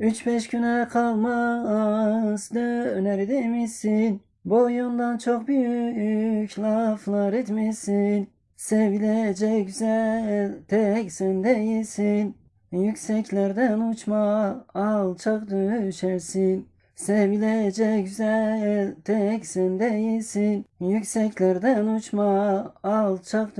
Üç beş güne kalmaz döner demişsin. Boyundan çok büyük laflar etmişsin. Sevilecek güzel tek sen değilsin. Yükseklerden uçma alçak düşersin. Sevilecek güzel tek sen değilsin. Yükseklerden uçma alçak